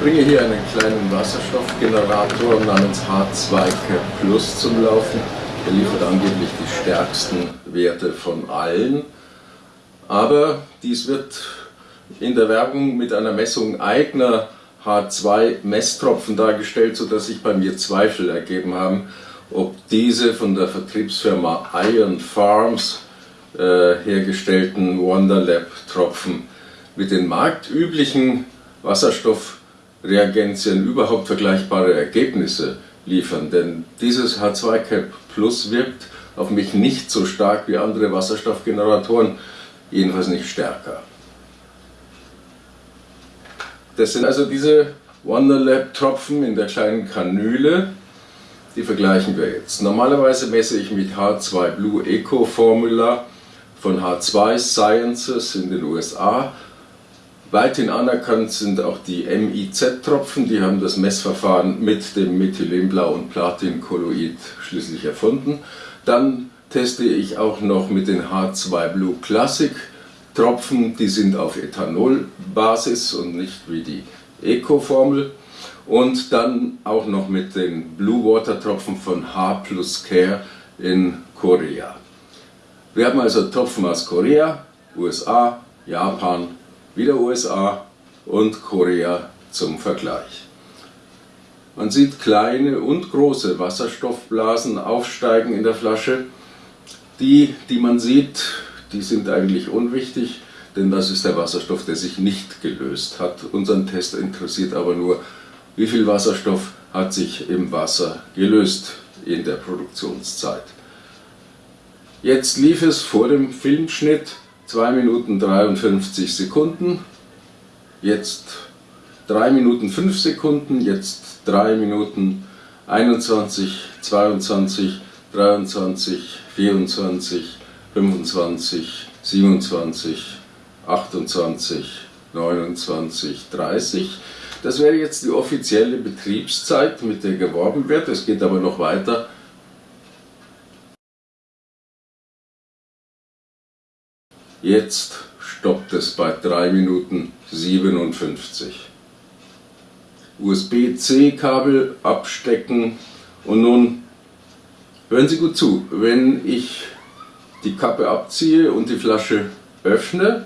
bringe hier einen kleinen Wasserstoffgenerator namens H2 Cap Plus zum Laufen. Der liefert angeblich die stärksten Werte von allen. Aber dies wird in der Werbung mit einer Messung eigener H2-Messtropfen dargestellt, sodass sich bei mir Zweifel ergeben haben, ob diese von der Vertriebsfirma Iron Farms äh, hergestellten Wonderlab-Tropfen mit den marktüblichen Wasserstoffreagenzien überhaupt vergleichbare Ergebnisse liefern. Denn dieses H2-Cap Plus wirkt auf mich nicht so stark wie andere Wasserstoffgeneratoren, jedenfalls nicht stärker. Das sind also diese Wonderlab-Tropfen in der kleinen Kanüle. Die vergleichen wir jetzt. Normalerweise messe ich mit H2 Blue Eco Formula von H2 Sciences in den USA. Weithin anerkannt sind auch die MIZ-Tropfen, die haben das Messverfahren mit dem Methylenblau und Platinkolloid schließlich erfunden. Dann teste ich auch noch mit den H2 Blue Classic Tropfen, die sind auf Ethanolbasis und nicht wie die Eco-Formel. Und dann auch noch mit den Blue Water Tropfen von H plus Care in Korea. Wir haben also Tropfen aus Korea, USA, Japan, wieder USA und Korea zum Vergleich. Man sieht kleine und große Wasserstoffblasen aufsteigen in der Flasche. Die, die man sieht, die sind eigentlich unwichtig, denn das ist der Wasserstoff, der sich nicht gelöst hat. Unseren Test interessiert aber nur, wie viel Wasserstoff hat sich im Wasser gelöst in der Produktionszeit. Jetzt lief es vor dem Filmschnitt 2 Minuten 53 Sekunden, jetzt 3 Minuten 5 Sekunden, jetzt 3 Minuten 21, 22, 23, 24, 25, 27, 28, 29, 30. Das wäre jetzt die offizielle Betriebszeit, mit der geworben wird. Es geht aber noch weiter. Jetzt stoppt es bei 3 Minuten 57. USB-C-Kabel abstecken und nun hören Sie gut zu, wenn ich die Kappe abziehe und die Flasche öffne,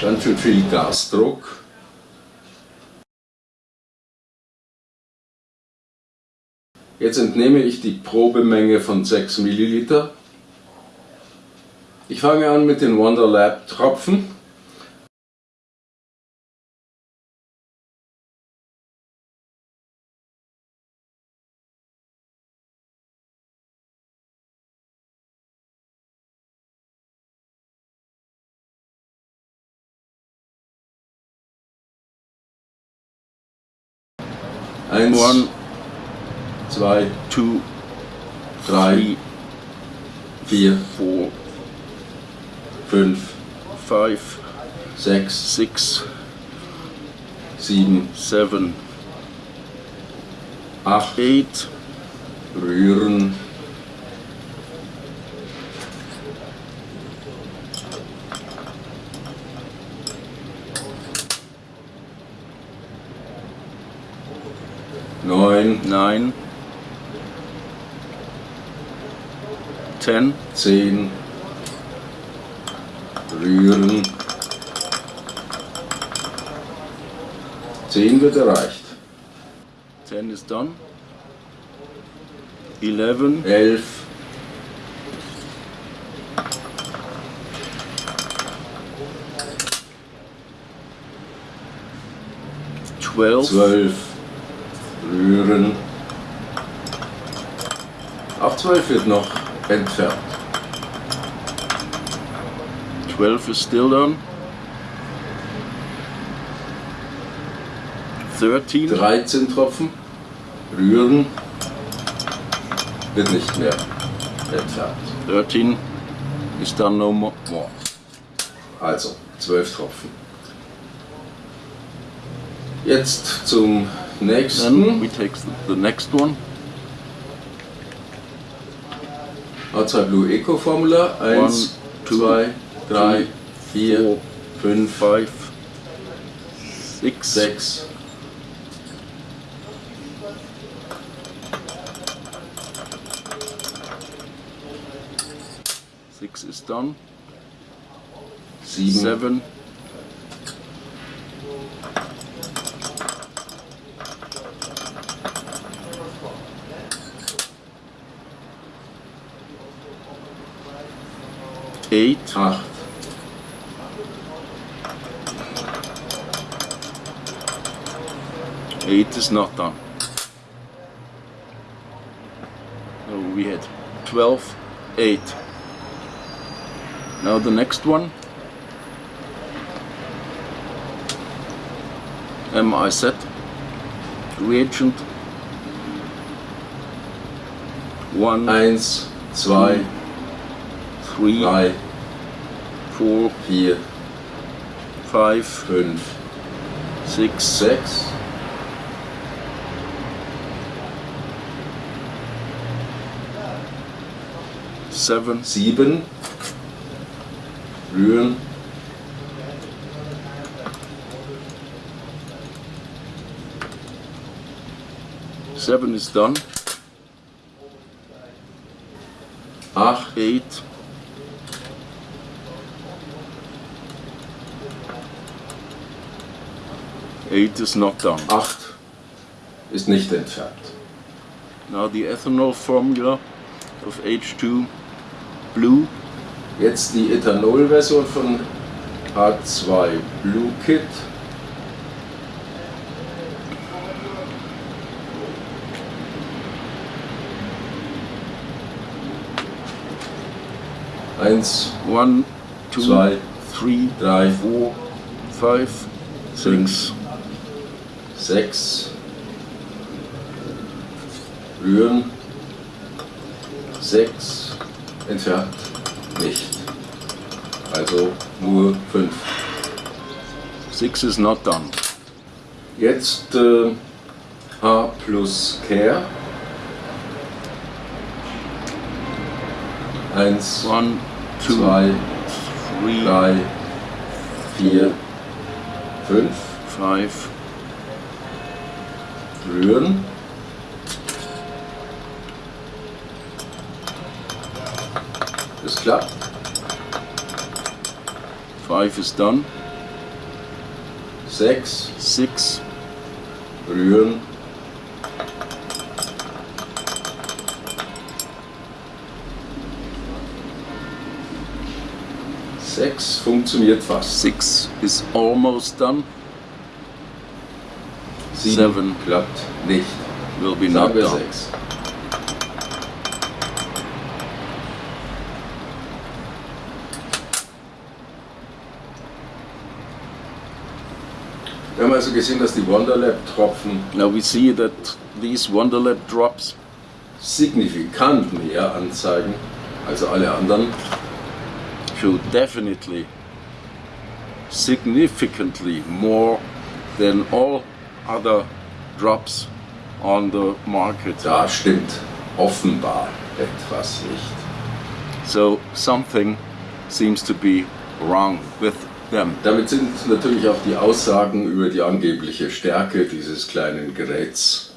ganz schön viel Gasdruck. Jetzt entnehme ich die Probemenge von 6 ml. Ich fange an mit den Wonderlab Tropfen. Eins, One, zwei, two, drei, three, vier, four, fünf, five, sechs, six, sieben, seven, acht, eight, rühren, neun, nine, ten, zehn, rühren. Zehn wird erreicht. Ten is done. Eleven, elf, zwölf, zwölf rühren. Auch 12 wird noch entfernt. 12 is still done. 13. 13 Tropfen. Rühren. Wird nicht mehr entfernt. 13 is done no more. Also, 12 Tropfen. Jetzt zum nächsten. Then we take the next one. H2 Blue Eco Formula. 1, 2, 3, 4, 5, Six. 6, Six is done. 7, Seven. Eight. 8, is not done. So we had 12, 8. Now the next one. MI set. Reagent. One, 1, 2, three, 3, four, 4, five, 5, six, 6, seven, 7, rühren, seven is done. 8, Eight, eight is not done. 8 ist nicht entfernt. Now the ethanol formula of H2 blue Jetzt die Ethanol-Version von H2 Blue Kit. Eins, one, two, zwei, three, drei, four, five, six, sechs. Rühren. Sechs. Entfernt. Nicht. Also nur fünf. six is not done. Jetzt äh, H plus Care. Eins, One, two, zwei, three, drei, vier, fünf. five, Rühren. Das klappt. five is done. Sechs. Six, Rühren. Sechs funktioniert fast. six is almost done. Sieben Seven. klappt nicht. Will be Sagen not done. sechs. Also gesehen, dass die Wonderlab-Tropfen Now we see that these Wonderlab drops signifikant mehr anzeigen als alle anderen. show definitely significantly more than all other drops on the market. Da stimmt offenbar etwas nicht. So something seems to be wrong with them. Damit sind natürlich auch die Aussagen über die angebliche Stärke dieses kleinen Geräts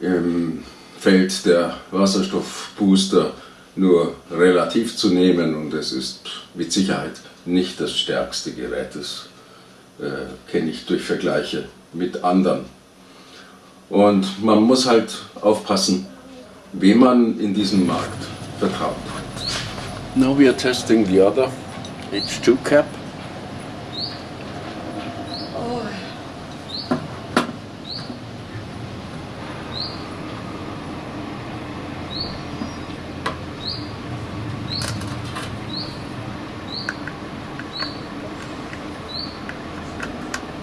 im Feld der Wasserstoffbooster nur relativ zu nehmen und es ist mit Sicherheit nicht das stärkste Gerät. Das äh, kenne ich durch Vergleiche mit anderen. Und man muss halt aufpassen, wem man in diesem Markt vertraut. Now we are testing the other H2 cap.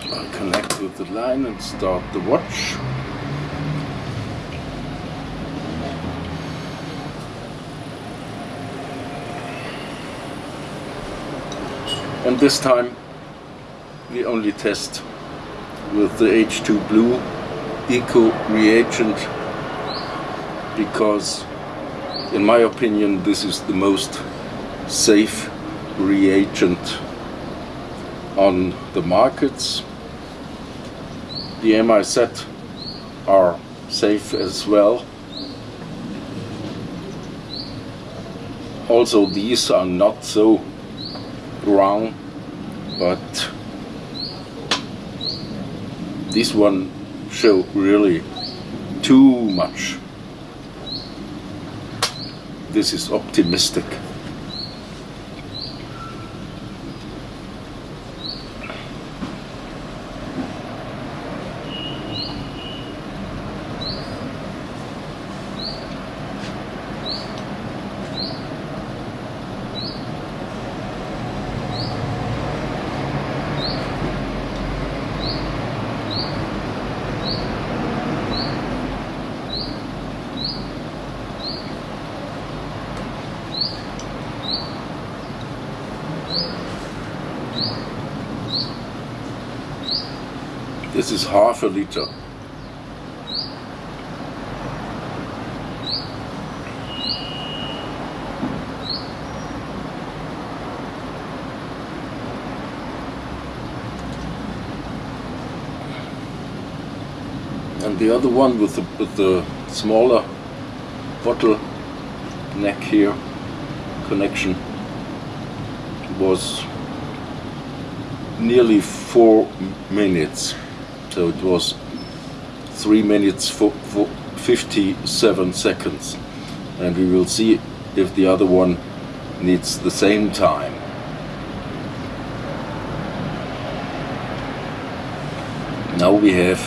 I'll connect with the line and start the watch. And this time we only test with the H2 Blue Eco reagent because in my opinion this is the most safe reagent on the markets. The MIZ are safe as well. Also, these are not so wrong, but this one show really too much. This is optimistic. This is half a liter. And the other one with the, with the smaller bottle neck here connection was nearly four minutes. So it was three minutes for, for 57 seconds. And we will see if the other one needs the same time. Now we have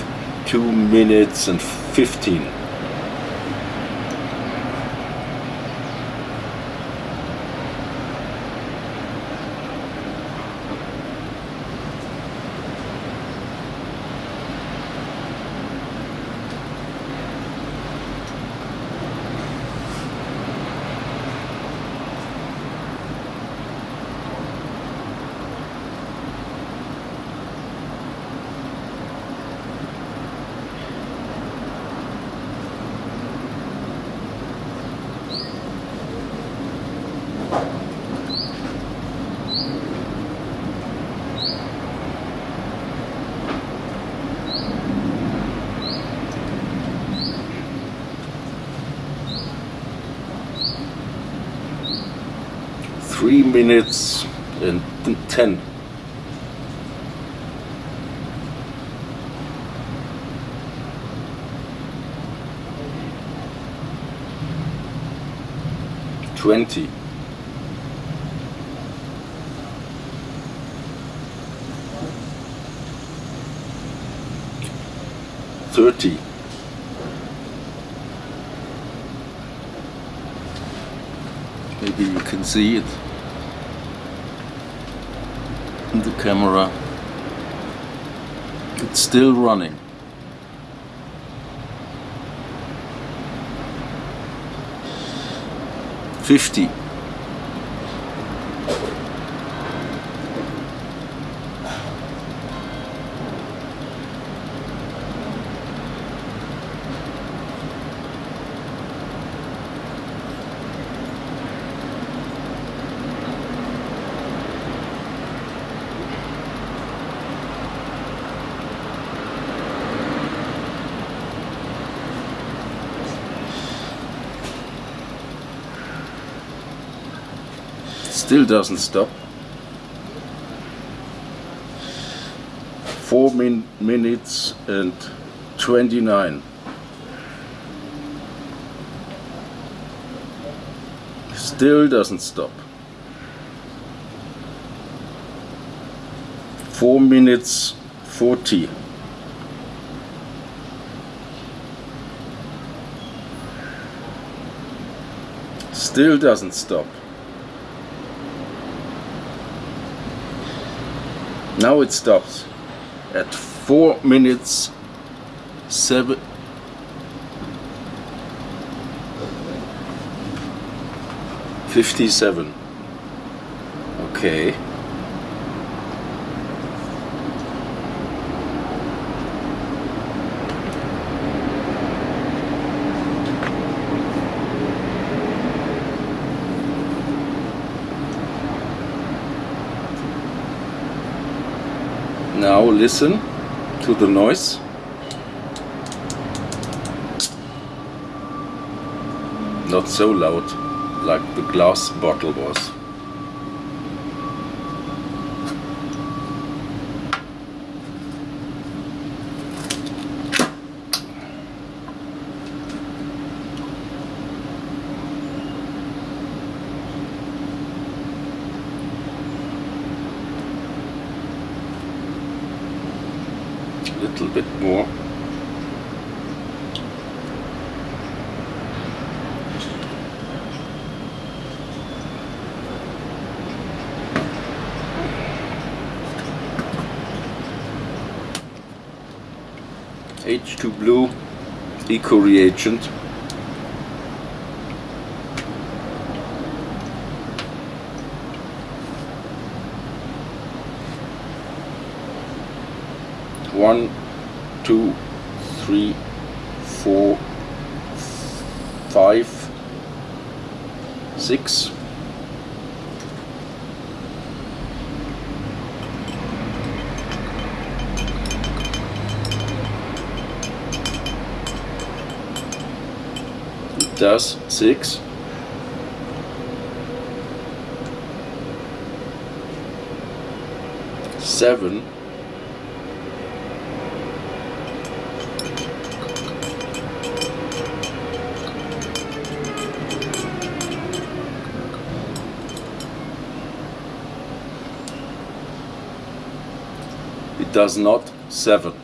two minutes and 15. Three minutes and t- ten. Twenty. Thirty. Maybe you can see it in the camera. It's still running. Fifty. Still doesn't stop. Four min- minutes and 29. Still doesn't stop. Four minutes 40. Still doesn't stop. Now it stops at four minutes seven. Fifty-seven. Okay. Now listen to the noise. Not so loud like the glass bottle was. Little bit more. H2 Blue Eco Reagent. one, two, three, four, five, six, does 6 7 does not seven.